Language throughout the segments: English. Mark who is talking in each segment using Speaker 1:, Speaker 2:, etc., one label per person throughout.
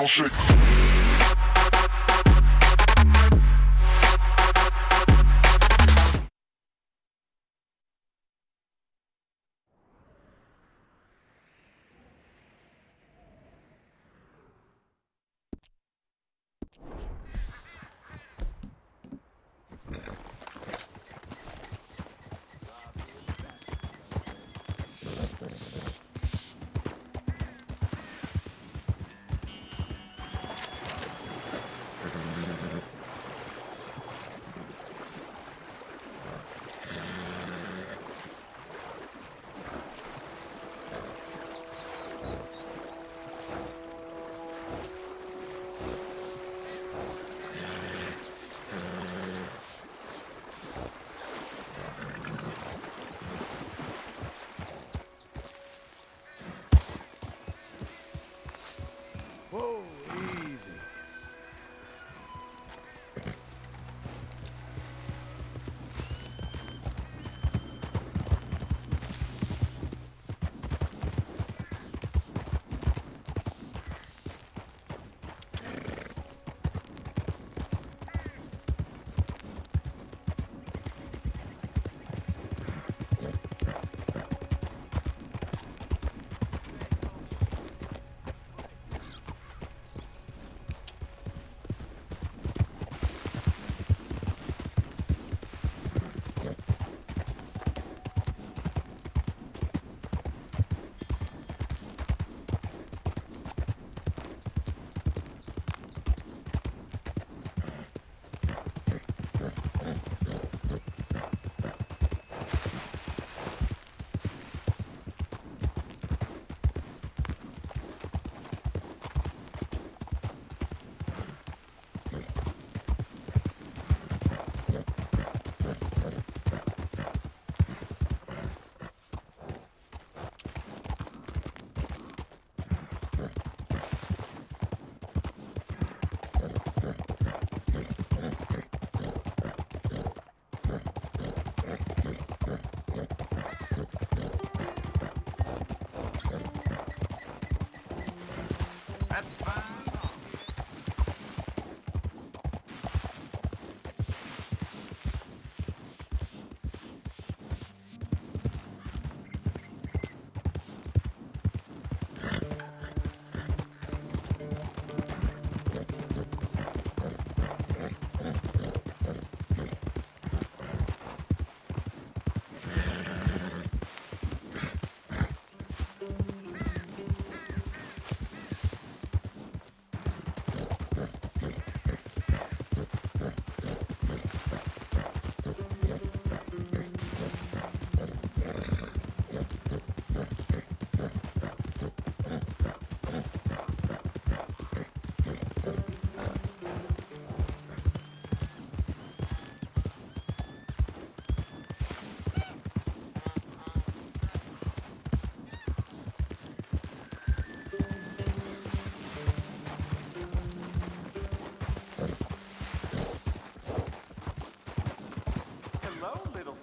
Speaker 1: ground shake.
Speaker 2: Whoa, easy. That's.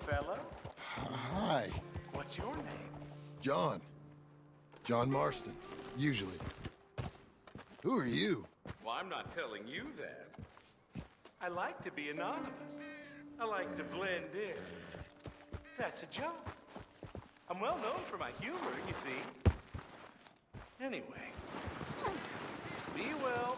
Speaker 2: fellow.
Speaker 3: Hi.
Speaker 2: What's your name?
Speaker 3: John. John Marston, usually. Who are you?
Speaker 2: Well, I'm not telling you that. I like to be anonymous. I like to blend in. That's a joke. I'm well known for my humor, you see. Anyway, be well